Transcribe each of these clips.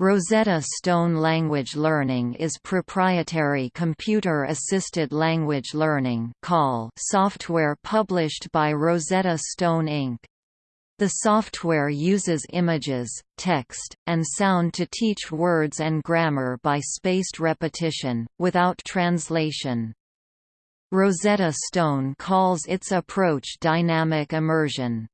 Rosetta Stone Language Learning is proprietary computer-assisted language learning software published by Rosetta Stone Inc. The software uses images, text, and sound to teach words and grammar by spaced repetition, without translation. Rosetta Stone calls its approach dynamic immersion.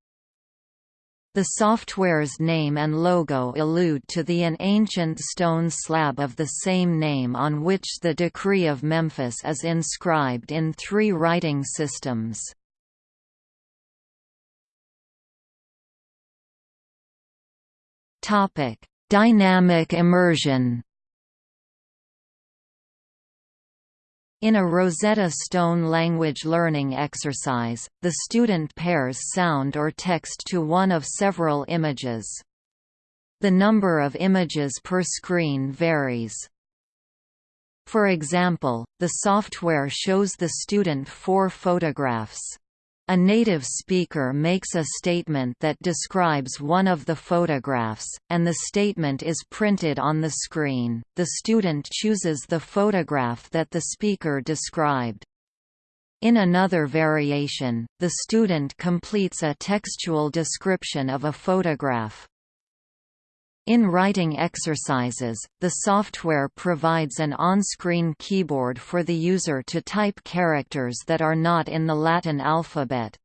The software's name and logo allude to the an ancient stone slab of the same name on which the Decree of Memphis is inscribed in three writing systems. Dynamic immersion In a Rosetta Stone language learning exercise, the student pairs sound or text to one of several images. The number of images per screen varies. For example, the software shows the student four photographs. A native speaker makes a statement that describes one of the photographs, and the statement is printed on the screen. The student chooses the photograph that the speaker described. In another variation, the student completes a textual description of a photograph. In writing exercises, the software provides an on-screen keyboard for the user to type characters that are not in the Latin alphabet.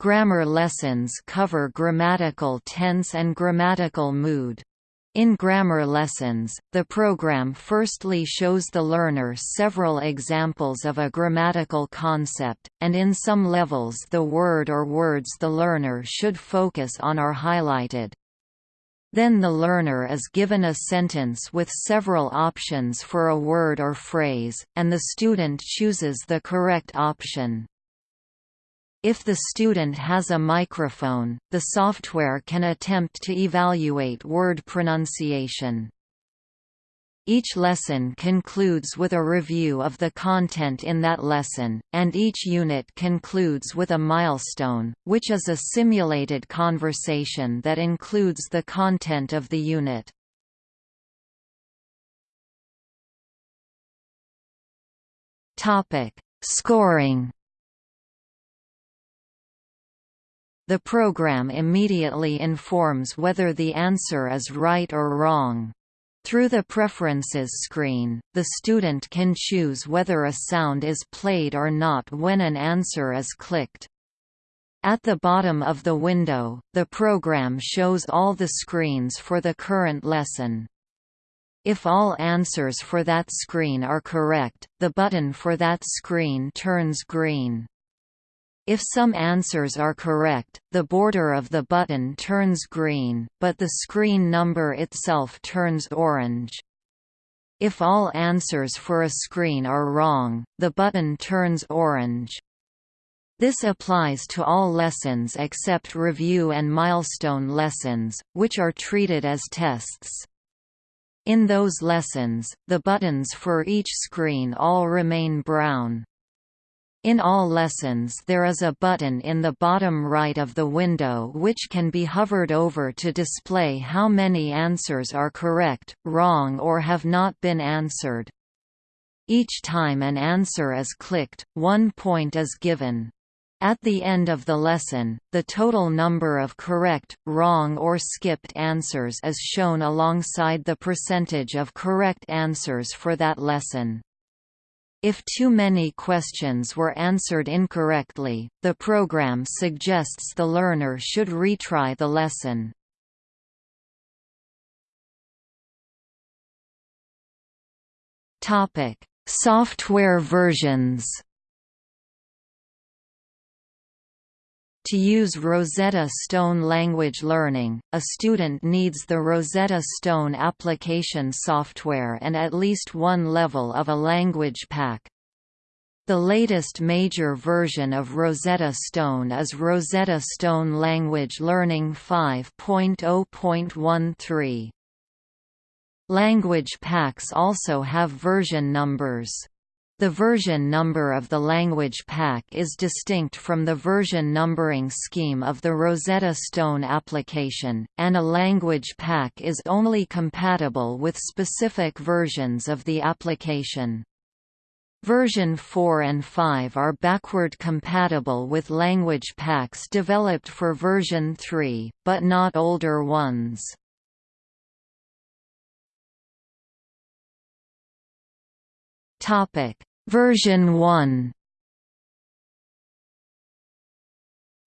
Grammar lessons cover grammatical tense and grammatical mood. In grammar lessons, the program firstly shows the learner several examples of a grammatical concept, and in some levels the word or words the learner should focus on are highlighted. Then the learner is given a sentence with several options for a word or phrase, and the student chooses the correct option. If the student has a microphone, the software can attempt to evaluate word pronunciation. Each lesson concludes with a review of the content in that lesson, and each unit concludes with a milestone, which is a simulated conversation that includes the content of the unit. Scoring The program immediately informs whether the answer is right or wrong. Through the Preferences screen, the student can choose whether a sound is played or not when an answer is clicked. At the bottom of the window, the program shows all the screens for the current lesson. If all answers for that screen are correct, the button for that screen turns green. If some answers are correct, the border of the button turns green, but the screen number itself turns orange. If all answers for a screen are wrong, the button turns orange. This applies to all lessons except review and milestone lessons, which are treated as tests. In those lessons, the buttons for each screen all remain brown. In all lessons there is a button in the bottom right of the window which can be hovered over to display how many answers are correct, wrong or have not been answered. Each time an answer is clicked, one point is given. At the end of the lesson, the total number of correct, wrong or skipped answers is shown alongside the percentage of correct answers for that lesson. If too many questions were answered incorrectly, the program suggests the learner should retry the lesson. Software versions To use Rosetta Stone language learning, a student needs the Rosetta Stone application software and at least one level of a language pack. The latest major version of Rosetta Stone is Rosetta Stone Language Learning 5.0.13. Language packs also have version numbers. The version number of the language pack is distinct from the version numbering scheme of the Rosetta Stone application, and a language pack is only compatible with specific versions of the application. Version 4 and 5 are backward compatible with language packs developed for version 3, but not older ones. Version 1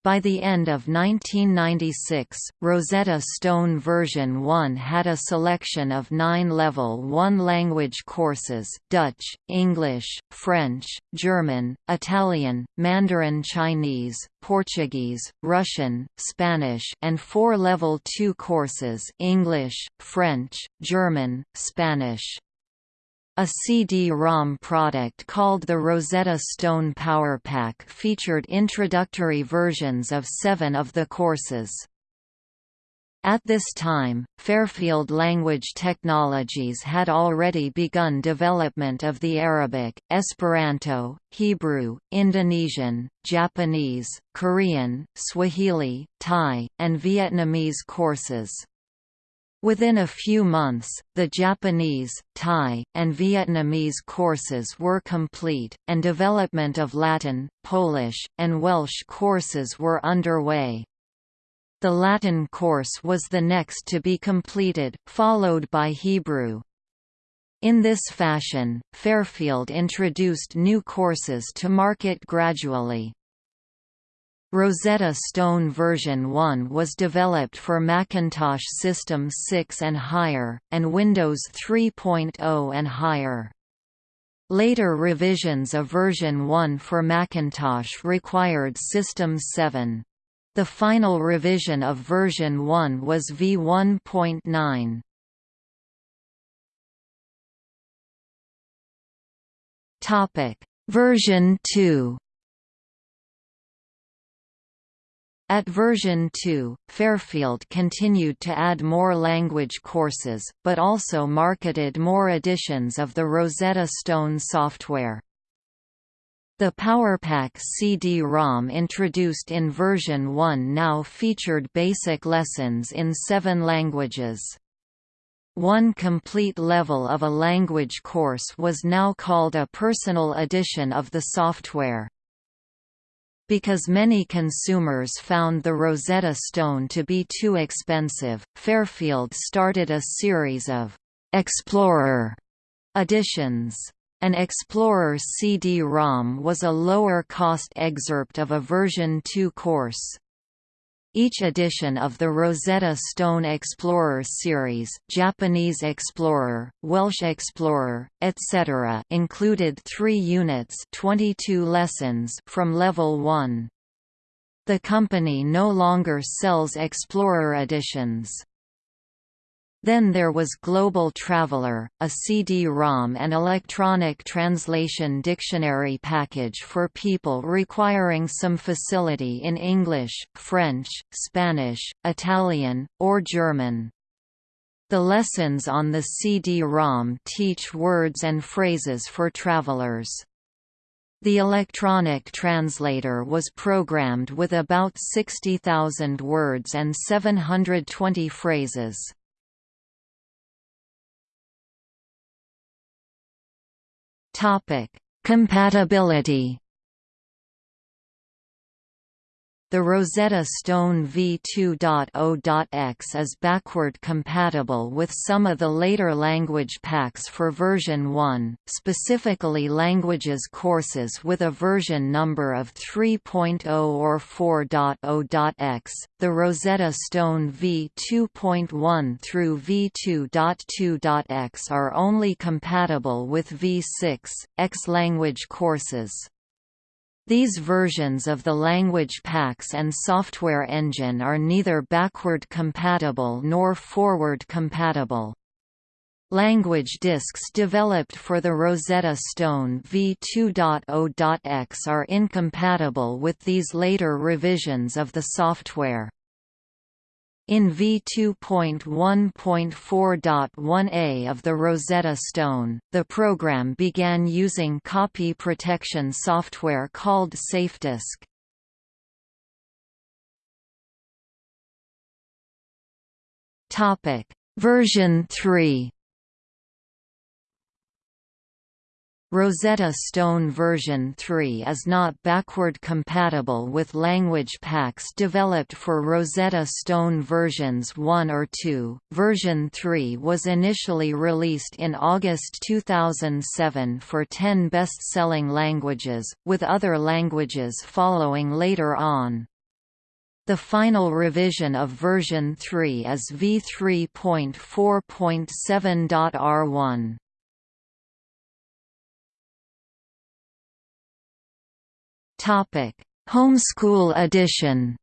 By the end of 1996, Rosetta Stone version 1 had a selection of nine Level 1 language courses Dutch, English, French, German, Italian, Mandarin Chinese, Portuguese, Russian, Spanish and four Level 2 courses English, French, German, Spanish. A CD-ROM product called the Rosetta Stone PowerPack featured introductory versions of seven of the courses. At this time, Fairfield Language Technologies had already begun development of the Arabic, Esperanto, Hebrew, Indonesian, Japanese, Korean, Swahili, Thai, and Vietnamese courses. Within a few months, the Japanese, Thai, and Vietnamese courses were complete, and development of Latin, Polish, and Welsh courses were underway. The Latin course was the next to be completed, followed by Hebrew. In this fashion, Fairfield introduced new courses to market gradually. Rosetta Stone version 1 was developed for Macintosh System 6 and higher, and Windows 3.0 and higher. Later revisions of version 1 for Macintosh required System 7. The final revision of version 1 was v1.9. Topic: Version 2 At version 2, Fairfield continued to add more language courses, but also marketed more editions of the Rosetta Stone software. The PowerPack CD-ROM introduced in version 1 now featured basic lessons in seven languages. One complete level of a language course was now called a personal edition of the software. Because many consumers found the Rosetta Stone to be too expensive, Fairfield started a series of «Explorer» editions. An Explorer CD-ROM was a lower-cost excerpt of a version 2 course. Each edition of the Rosetta Stone Explorer series Japanese Explorer, Welsh Explorer, etc. included three units 22 lessons from Level 1. The company no longer sells Explorer editions. Then there was Global Traveler, a CD-ROM and electronic translation dictionary package for people requiring some facility in English, French, Spanish, Italian, or German. The lessons on the CD-ROM teach words and phrases for travelers. The electronic translator was programmed with about 60,000 words and 720 phrases. Topic: Compatibility The Rosetta Stone v2.0.x is backward compatible with some of the later language packs for version 1, specifically languages courses with a version number of 3.0 or 4.0.x. The Rosetta Stone v2.1 through v2.2.x are only compatible with v6, x language courses. These versions of the language packs and software engine are neither backward compatible nor forward compatible. Language disks developed for the Rosetta Stone v2.0.x are incompatible with these later revisions of the software. In v2.1.4.1a of the Rosetta Stone, the program began using copy protection software called SafeDisk. Version 3 Rosetta Stone version 3 is not backward compatible with language packs developed for Rosetta Stone versions 1 or 2. Version 3 was initially released in August 2007 for 10 best-selling languages, with other languages following later on. The final revision of version 3 is v3.4.7.r1. Topic: Homeschool edition.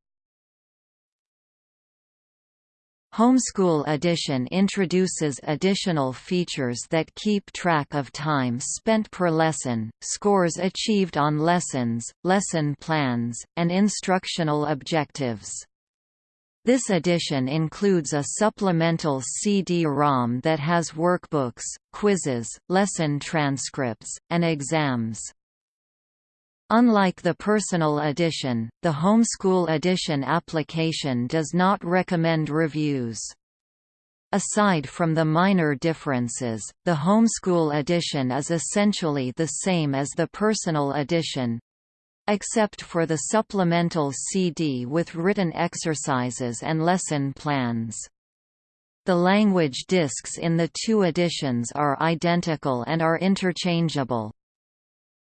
Homeschool Edition introduces additional features that keep track of time spent per lesson, scores achieved on lessons, lesson plans, and instructional objectives. This edition includes a supplemental CD-ROM that has workbooks, quizzes, lesson transcripts, and exams. Unlike the Personal Edition, the Homeschool Edition application does not recommend reviews. Aside from the minor differences, the Homeschool Edition is essentially the same as the Personal Edition, except for the supplemental CD with written exercises and lesson plans. The language discs in the two editions are identical and are interchangeable.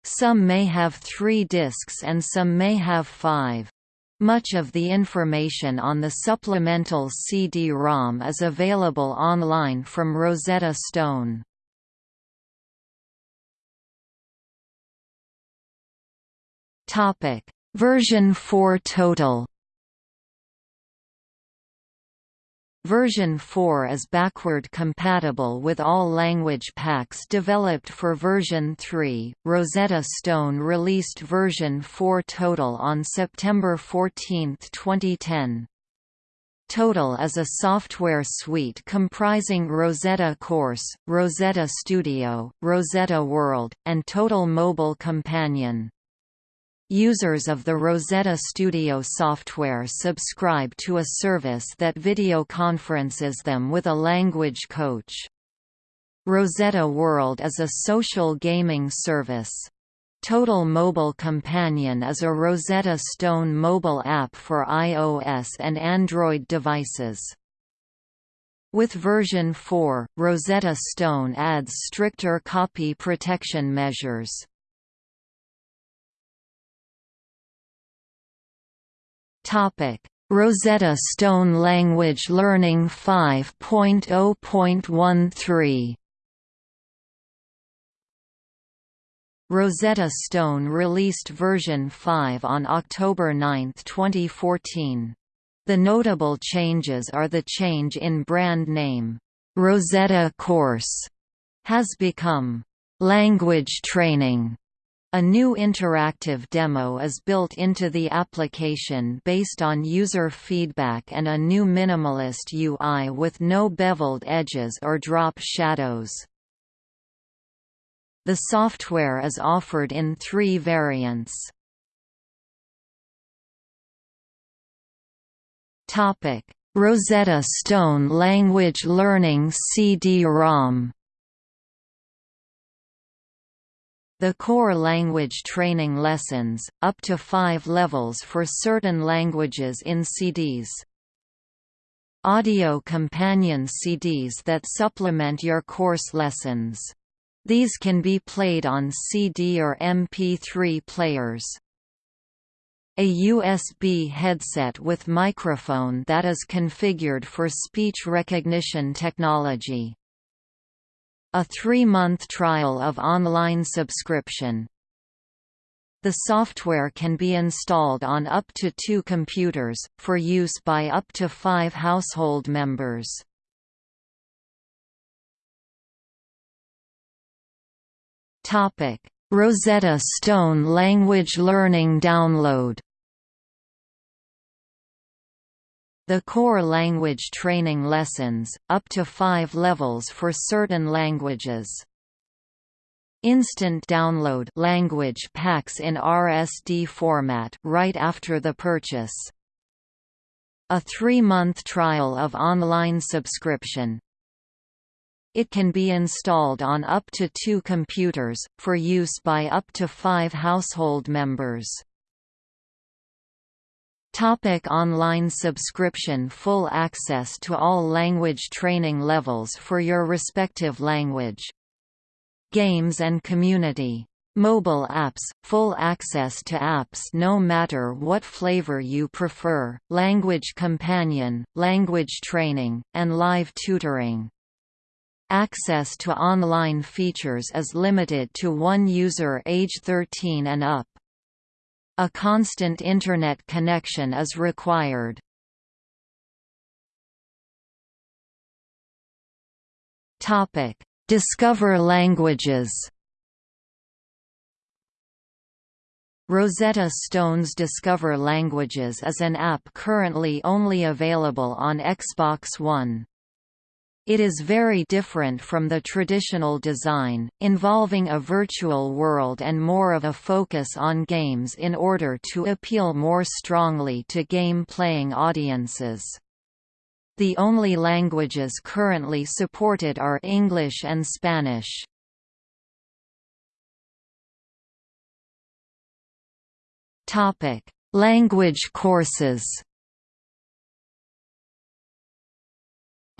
Some may have three discs and some may have five. Much of the information on the supplemental CD-ROM is available online from Rosetta Stone. Version 4 total Version 4 is backward compatible with all language packs developed for version 3. Rosetta Stone released version 4 Total on September 14, 2010. Total is a software suite comprising Rosetta Course, Rosetta Studio, Rosetta World, and Total Mobile Companion. Users of the Rosetta Studio software subscribe to a service that video conferences them with a language coach. Rosetta World is a social gaming service. Total Mobile Companion is a Rosetta Stone mobile app for iOS and Android devices. With version 4, Rosetta Stone adds stricter copy protection measures. Topic: Rosetta Stone Language Learning 5.0.13 Rosetta Stone released version 5 on October 9, 2014. The notable changes are the change in brand name. Rosetta Course has become language training a new interactive demo is built into the application based on user feedback and a new minimalist UI with no beveled edges or drop shadows. The software is offered in three variants. Rosetta Stone Language Learning CD-ROM The core language training lessons, up to five levels for certain languages in CDs. Audio companion CDs that supplement your course lessons. These can be played on CD or MP3 players. A USB headset with microphone that is configured for speech recognition technology. A three-month trial of online subscription. The software can be installed on up to two computers, for use by up to five household members. Rosetta Stone Language Learning Download The core language training lessons, up to five levels for certain languages. Instant download language packs in RSD format right after the purchase. A three-month trial of online subscription. It can be installed on up to two computers, for use by up to five household members. Topic online subscription Full access to all language training levels for your respective language. Games and community. Mobile apps, full access to apps no matter what flavor you prefer, language companion, language training, and live tutoring. Access to online features is limited to one user age 13 and up. A constant Internet connection is required. Discover languages Rosetta Stone's Discover Languages is an app currently only available on Xbox One. It is very different from the traditional design, involving a virtual world and more of a focus on games in order to appeal more strongly to game-playing audiences. The only languages currently supported are English and Spanish. Language courses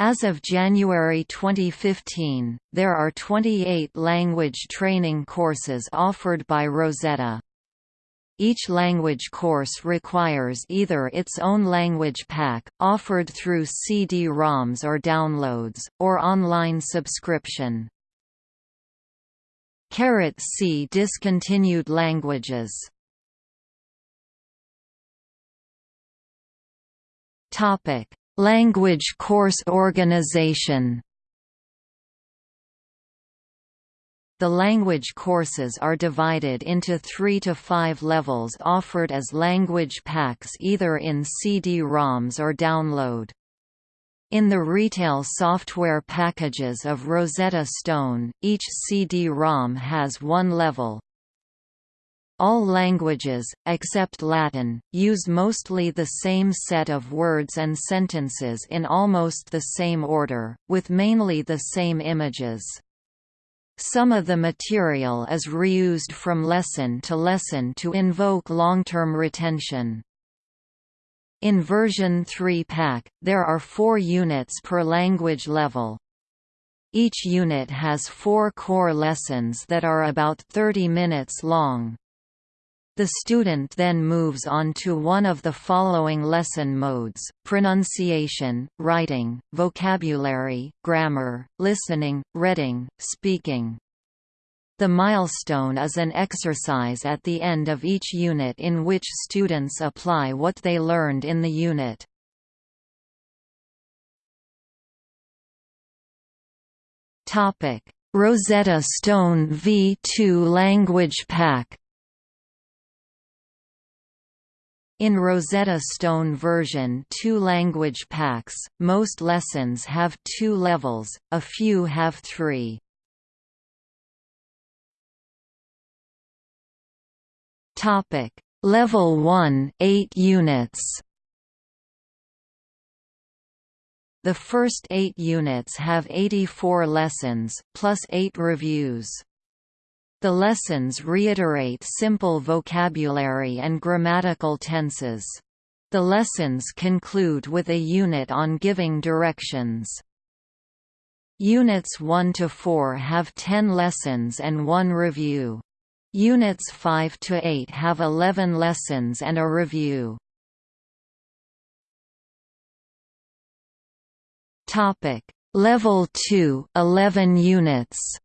As of January 2015, there are 28 language training courses offered by Rosetta. Each language course requires either its own language pack, offered through CD-ROMs or downloads, or online subscription. C discontinued languages Topic Language course organization The language courses are divided into three to five levels offered as language packs either in CD-ROMs or download. In the retail software packages of Rosetta Stone, each CD-ROM has one level, all languages, except Latin, use mostly the same set of words and sentences in almost the same order, with mainly the same images. Some of the material is reused from lesson to lesson to invoke long-term retention. In version 3 pack, there are four units per language level. Each unit has four core lessons that are about 30 minutes long. The student then moves on to one of the following lesson modes, pronunciation, writing, vocabulary, grammar, listening, reading, speaking. The milestone is an exercise at the end of each unit in which students apply what they learned in the unit. Rosetta Stone V2 Language Pack In Rosetta Stone version 2 language packs, most lessons have two levels, a few have three. Level 1 8 units The first eight units have 84 lessons, plus eight reviews. The lessons reiterate simple vocabulary and grammatical tenses. The lessons conclude with a unit on giving directions. Units 1 to 4 have 10 lessons and 1 review. Units 5 to 8 have 11 lessons and a review. Topic: Level 2, 11 units.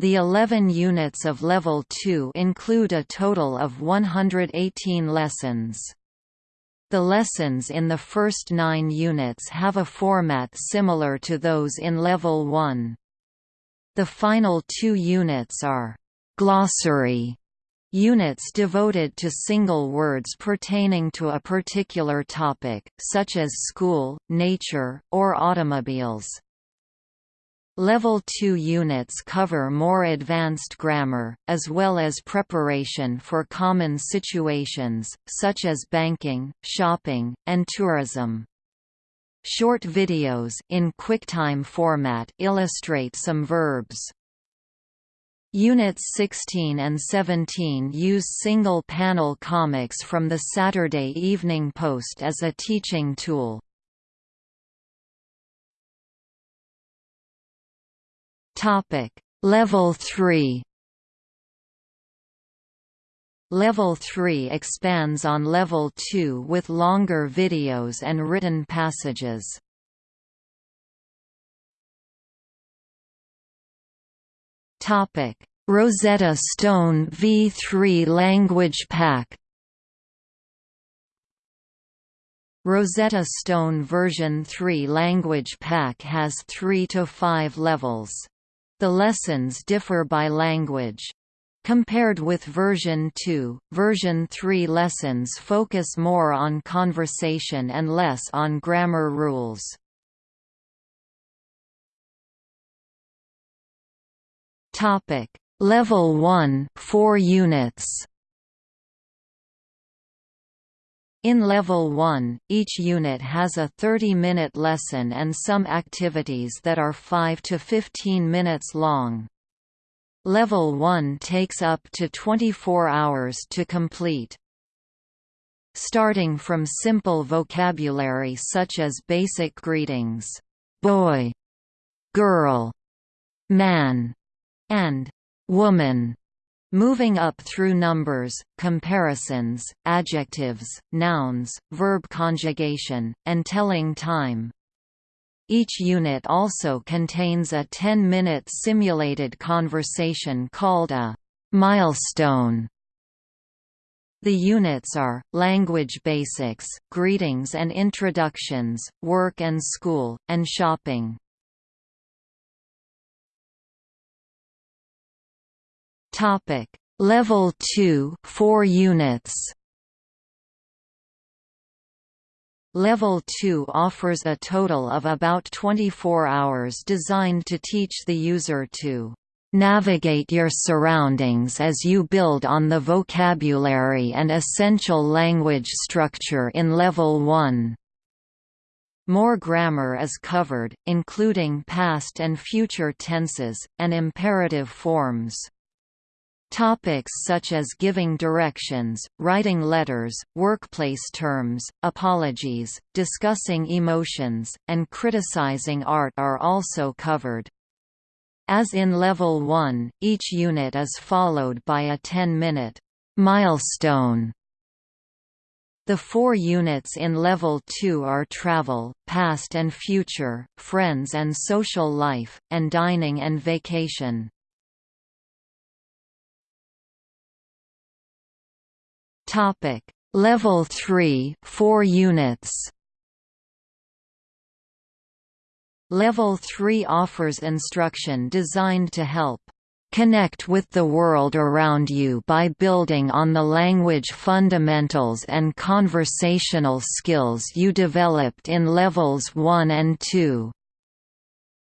The 11 units of Level 2 include a total of 118 lessons. The lessons in the first nine units have a format similar to those in Level 1. The final two units are glossary Units devoted to single words pertaining to a particular topic, such as school, nature, or automobiles. Level 2 units cover more advanced grammar, as well as preparation for common situations, such as banking, shopping, and tourism. Short videos in QuickTime format illustrate some verbs. Units 16 and 17 use single-panel comics from the Saturday Evening Post as a teaching tool. Topic: Level 3 Level 3 expands on Level 2 with longer videos and written passages. Topic: Rosetta Stone v3 Language Pack Rosetta Stone version 3 language pack has 3 to 5 levels. The lessons differ by language. Compared with version 2, version 3 lessons focus more on conversation and less on grammar rules. Topic: Level 1, 4 units. In Level 1, each unit has a 30-minute lesson and some activities that are 5 to 15 minutes long. Level 1 takes up to 24 hours to complete. Starting from simple vocabulary such as basic greetings, boy, girl, man, and woman, Moving up through numbers, comparisons, adjectives, nouns, verb conjugation, and telling time. Each unit also contains a 10-minute simulated conversation called a milestone. The units are, language basics, greetings and introductions, work and school, and shopping. Topic: Level 2, 4 units. Level 2 offers a total of about 24 hours designed to teach the user to navigate your surroundings as you build on the vocabulary and essential language structure in Level 1. More grammar is covered, including past and future tenses, and imperative forms. Topics such as giving directions, writing letters, workplace terms, apologies, discussing emotions, and criticizing art are also covered. As in Level 1, each unit is followed by a 10-minute milestone. The four units in Level 2 are travel, past and future, friends and social life, and dining and vacation. Topic: Level 3, 4 units. Level 3 offers instruction designed to help connect with the world around you by building on the language fundamentals and conversational skills you developed in levels 1 and 2.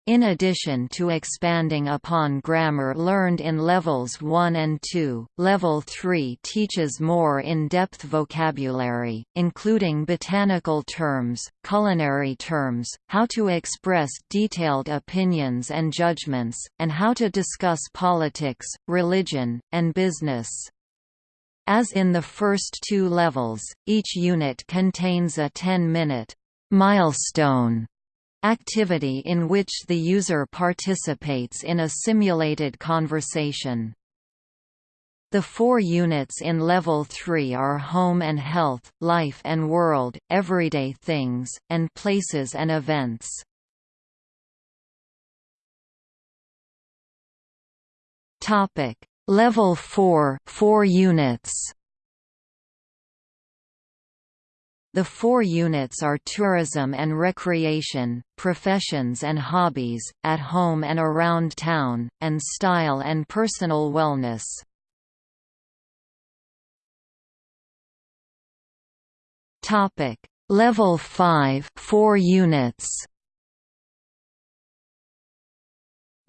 In addition to expanding upon grammar learned in levels 1 and 2, level 3 teaches more in-depth vocabulary, including botanical terms, culinary terms, how to express detailed opinions and judgments, and how to discuss politics, religion, and business. As in the first two levels, each unit contains a 10-minute milestone activity in which the user participates in a simulated conversation. The four units in Level 3 are Home and Health, Life and World, Everyday Things, and Places and Events. Level 4 4 units The four units are tourism and recreation, professions and hobbies, at home and around town, and style and personal wellness. Topic: Level 5, 4 units.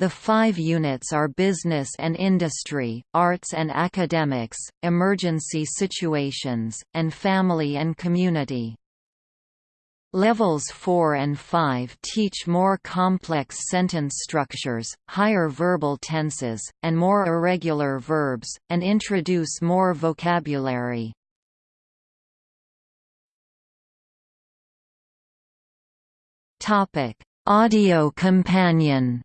The five units are business and industry, arts and academics, emergency situations, and family and community. Levels 4 and 5 teach more complex sentence structures, higher verbal tenses, and more irregular verbs, and introduce more vocabulary. Audio companion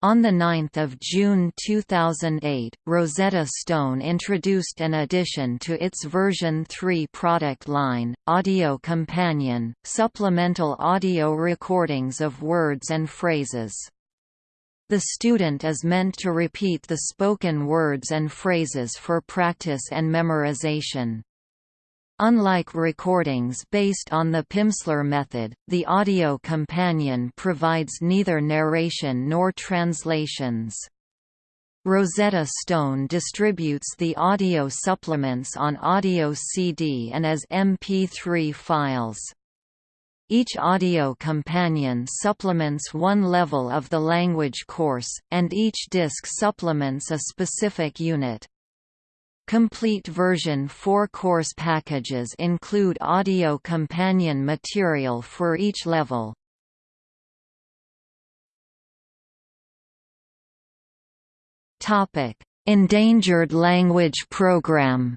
On 9 June 2008, Rosetta Stone introduced an addition to its version 3 product line, Audio Companion, supplemental audio recordings of words and phrases. The student is meant to repeat the spoken words and phrases for practice and memorization. Unlike recordings based on the Pimsleur method, the audio companion provides neither narration nor translations. Rosetta Stone distributes the audio supplements on audio CD and as MP3 files. Each audio companion supplements one level of the language course, and each disc supplements a specific unit. Complete version 4 course packages include audio companion material for each level. Endangered Language Program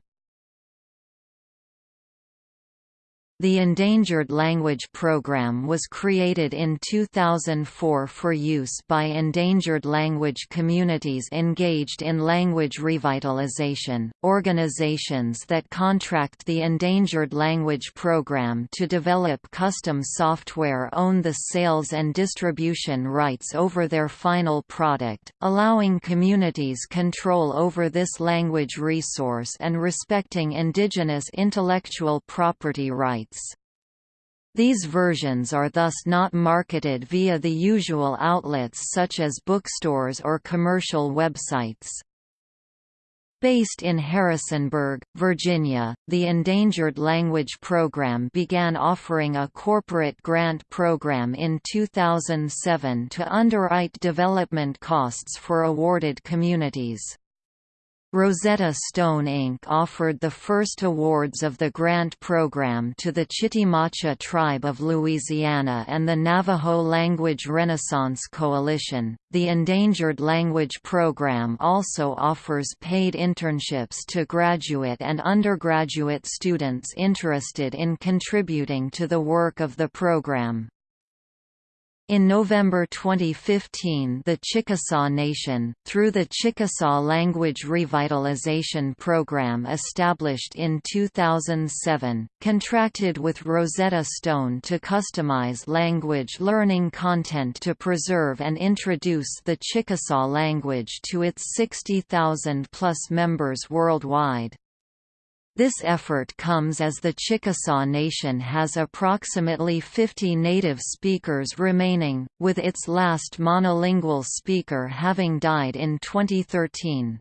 The Endangered Language Program was created in 2004 for use by endangered language communities engaged in language revitalization. Organizations that contract the Endangered Language Program to develop custom software own the sales and distribution rights over their final product, allowing communities control over this language resource and respecting indigenous intellectual property rights. These versions are thus not marketed via the usual outlets such as bookstores or commercial websites. Based in Harrisonburg, Virginia, the Endangered Language Program began offering a corporate grant program in 2007 to underwrite development costs for awarded communities. Rosetta Stone Inc. offered the first awards of the grant program to the Chitimacha Tribe of Louisiana and the Navajo Language Renaissance Coalition. The Endangered Language Program also offers paid internships to graduate and undergraduate students interested in contributing to the work of the program. In November 2015 the Chickasaw Nation, through the Chickasaw Language Revitalization Program established in 2007, contracted with Rosetta Stone to customize language learning content to preserve and introduce the Chickasaw language to its 60,000-plus members worldwide. This effort comes as the Chickasaw Nation has approximately 50 native speakers remaining, with its last monolingual speaker having died in 2013.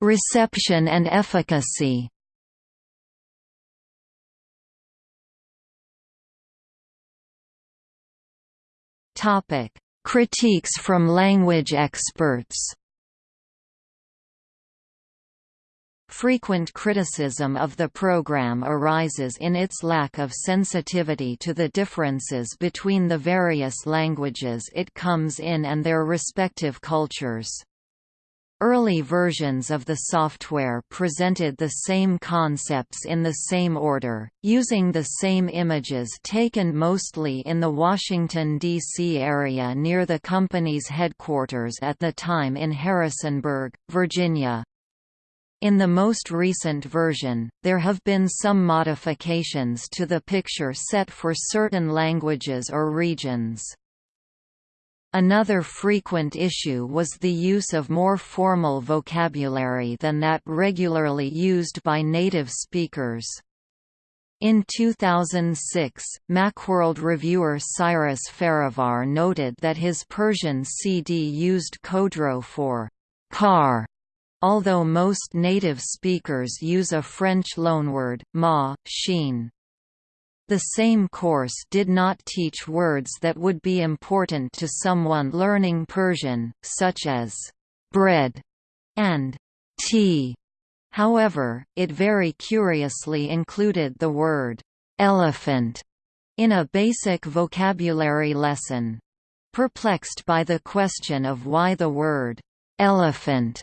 Reception and efficacy Topic Critiques from language experts Frequent criticism of the program arises in its lack of sensitivity to the differences between the various languages it comes in and their respective cultures. Early versions of the software presented the same concepts in the same order, using the same images taken mostly in the Washington, D.C. area near the company's headquarters at the time in Harrisonburg, Virginia. In the most recent version, there have been some modifications to the picture set for certain languages or regions. Another frequent issue was the use of more formal vocabulary than that regularly used by native speakers. In 2006, Macworld reviewer Cyrus Farivar noted that his Persian CD used Khodro for car, although most native speakers use a French loanword, ma, shin. The same course did not teach words that would be important to someone learning Persian, such as bread and tea. However, it very curiously included the word elephant in a basic vocabulary lesson. Perplexed by the question of why the word elephant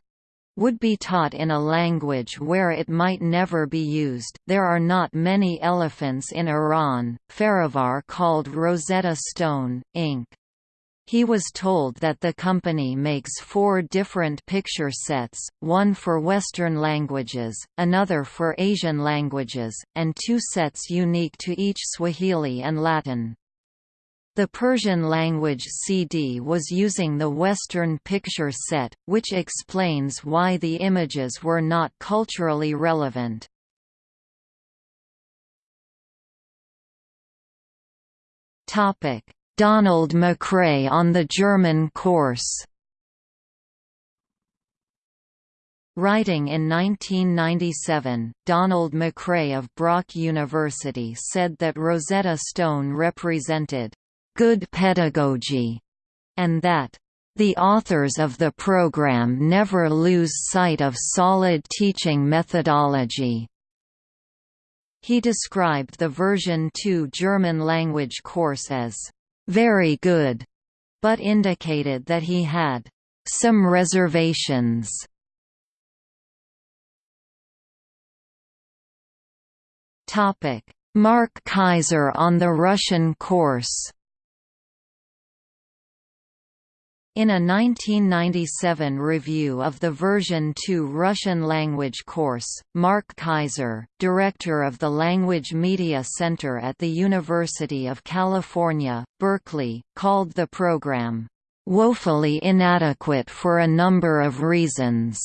would be taught in a language where it might never be used. There are not many elephants in Iran. Farivar called Rosetta Stone, Inc. He was told that the company makes four different picture sets, one for Western languages, another for Asian languages, and two sets unique to each Swahili and Latin. The Persian language CD was using the Western picture set, which explains why the images were not culturally relevant. Donald McRae on the German course Writing in 1997, Donald McRae of Brock University said that Rosetta Stone represented good pedagogy, and that the authors of the program never lose sight of solid teaching methodology. He described the version 2 German language course as very good, but indicated that he had some reservations. Topic: Mark Kaiser on the Russian course. In a 1997 review of the version 2 Russian language course, Mark Kaiser, director of the Language Media Center at the University of California, Berkeley, called the program, "...woefully inadequate for a number of reasons."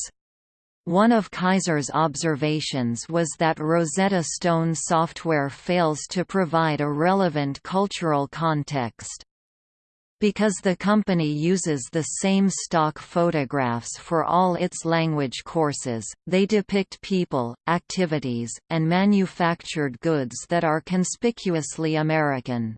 One of Kaiser's observations was that Rosetta Stone software fails to provide a relevant cultural context. Because the company uses the same stock photographs for all its language courses, they depict people, activities, and manufactured goods that are conspicuously American.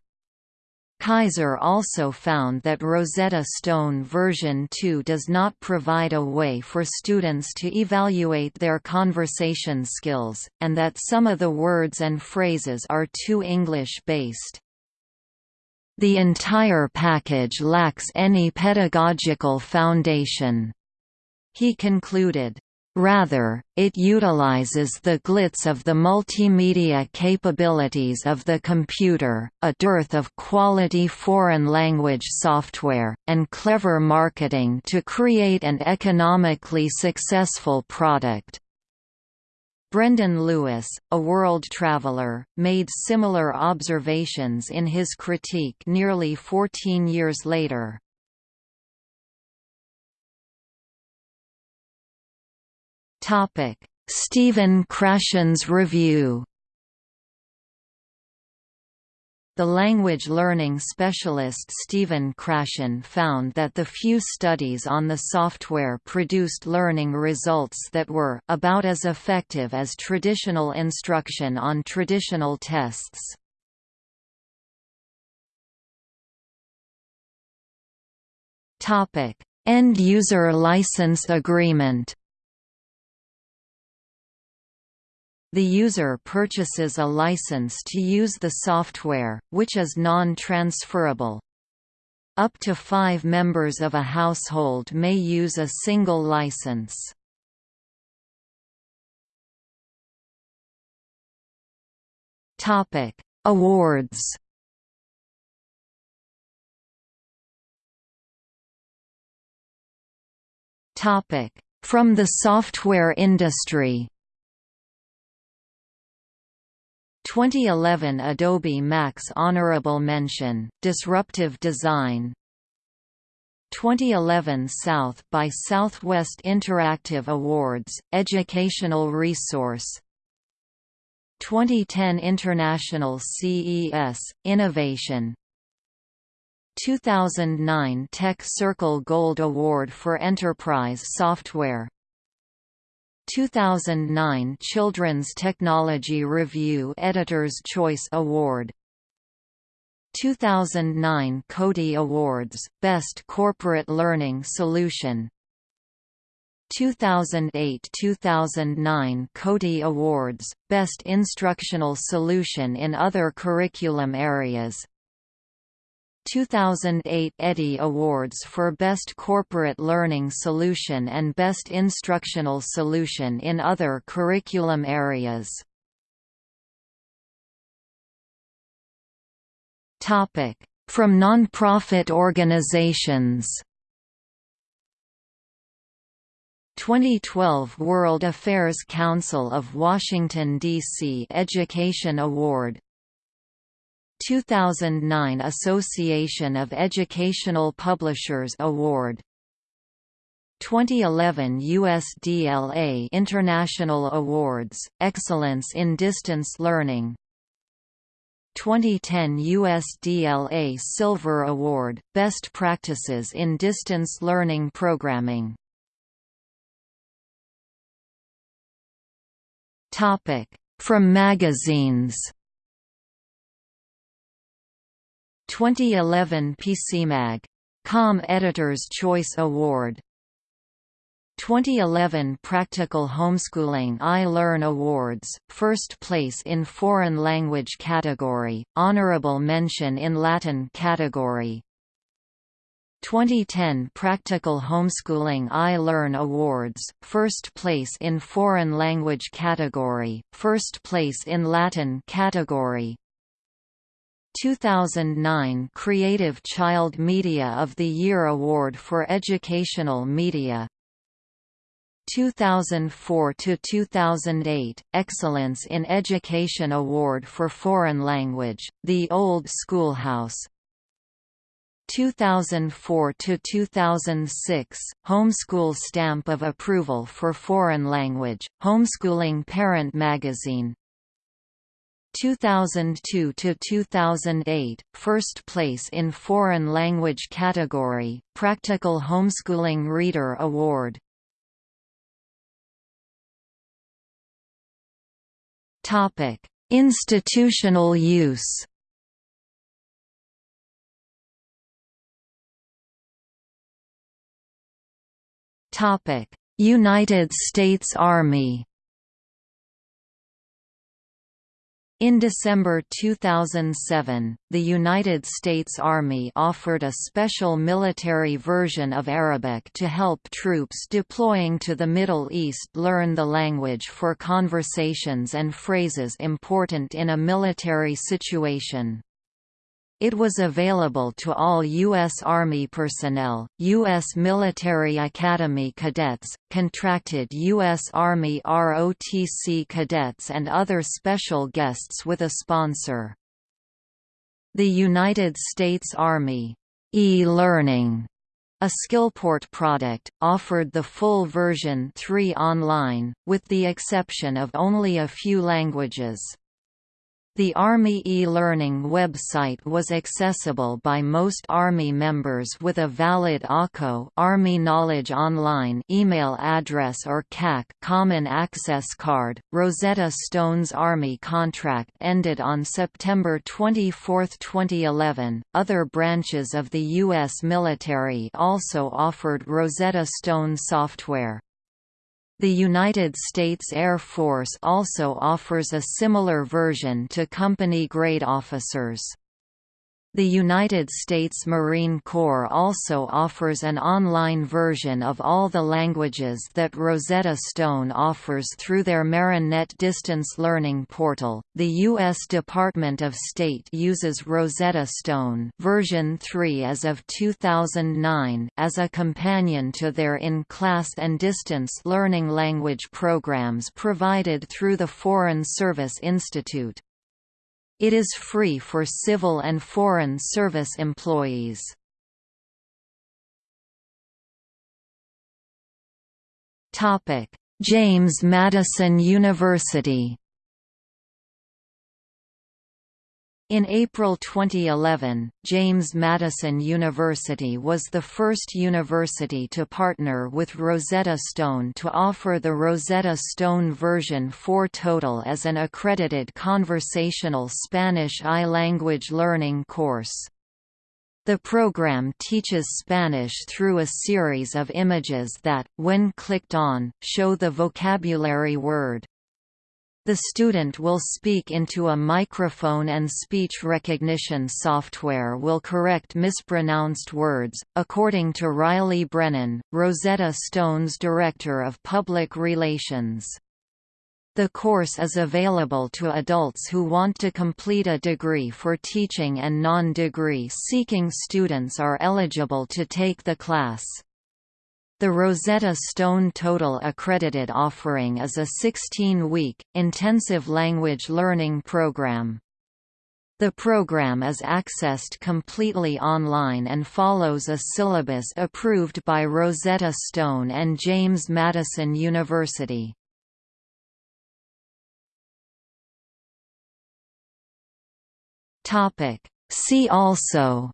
Kaiser also found that Rosetta Stone version 2 does not provide a way for students to evaluate their conversation skills, and that some of the words and phrases are too English-based. The entire package lacks any pedagogical foundation. He concluded, Rather, it utilizes the glitz of the multimedia capabilities of the computer, a dearth of quality foreign language software, and clever marketing to create an economically successful product. Brendan Lewis, a world traveler, made similar observations in his critique nearly 14 years later. Stephen Krashen's review The language learning specialist Stephen Krashen found that the few studies on the software produced learning results that were about as effective as traditional instruction on traditional tests. End-user license agreement The user purchases a license to use the software, which is non-transferable. Up to five members of a household may use a single license. Awards From the software industry 2011 Adobe Max Honorable Mention, Disruptive Design. 2011 South by Southwest Interactive Awards, Educational Resource. 2010 International CES Innovation. 2009 Tech Circle Gold Award for Enterprise Software 2009 Children's Technology Review Editor's Choice Award. 2009 CODiE Awards Best Corporate Learning Solution. 2008–2009 CODiE Awards Best Instructional Solution in Other Curriculum Areas 2008 Eddy Awards for Best Corporate Learning Solution and Best Instructional Solution in Other Curriculum Areas. From nonprofit organizations 2012 World Affairs Council of Washington, D.C. Education Award 2009 Association of Educational Publishers Award. 2011 USDLA International Awards, Excellence in Distance Learning. 2010 USDLA Silver Award, Best Practices in Distance Learning Programming. From magazines 2011 PCMag. Com Editor's Choice Award 2011 Practical Homeschooling iLearn Awards, first place in Foreign Language category, honorable mention in Latin category 2010 Practical Homeschooling iLearn Awards, first place in Foreign Language category, first place in Latin category 2009 Creative Child Media of the Year Award for Educational Media. 2004–2008, Excellence in Education Award for Foreign Language, The Old Schoolhouse. 2004–2006, Homeschool Stamp of Approval for Foreign Language, Homeschooling Parent Magazine 2002 to 2008 first place in foreign language category practical homeschooling reader award. Topic institutional use. Topic United States Army In December 2007, the United States Army offered a special military version of Arabic to help troops deploying to the Middle East learn the language for conversations and phrases important in a military situation. It was available to all U.S. Army personnel, U.S. Military Academy cadets, contracted U.S. Army ROTC cadets and other special guests with a sponsor. The United States Army e-learning a Skillport product, offered the full version 3 online, with the exception of only a few languages. The Army e-learning website was accessible by most Army members with a valid AKO Army Knowledge Online email address or CAC Common Access Card. Rosetta Stone's Army contract ended on September 24, 2011. Other branches of the U.S. military also offered Rosetta Stone software. The United States Air Force also offers a similar version to company-grade officers. The United States Marine Corps also offers an online version of all the languages that Rosetta Stone offers through their MarineNet distance learning portal. The U.S. Department of State uses Rosetta Stone version 3 as of 2009 as a companion to their in-class and distance learning language programs provided through the Foreign Service Institute. It is free for civil and foreign service employees. James Madison University In April 2011, James Madison University was the first university to partner with Rosetta Stone to offer the Rosetta Stone version 4 Total as an accredited conversational Spanish I language learning course. The program teaches Spanish through a series of images that, when clicked on, show the vocabulary word. The student will speak into a microphone and speech recognition software will correct mispronounced words, according to Riley Brennan, Rosetta Stone's Director of Public Relations. The course is available to adults who want to complete a degree for teaching and non-degree seeking students are eligible to take the class. The Rosetta Stone Total accredited offering is a 16-week, intensive language learning program. The program is accessed completely online and follows a syllabus approved by Rosetta Stone and James Madison University. See also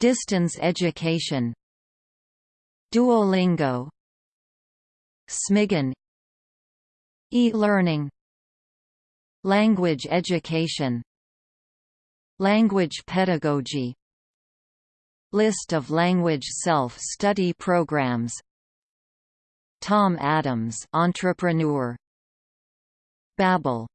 Distance education Duolingo Smiggen E-learning Language education Language pedagogy List of language self-study programs Tom Adams entrepreneur Babbel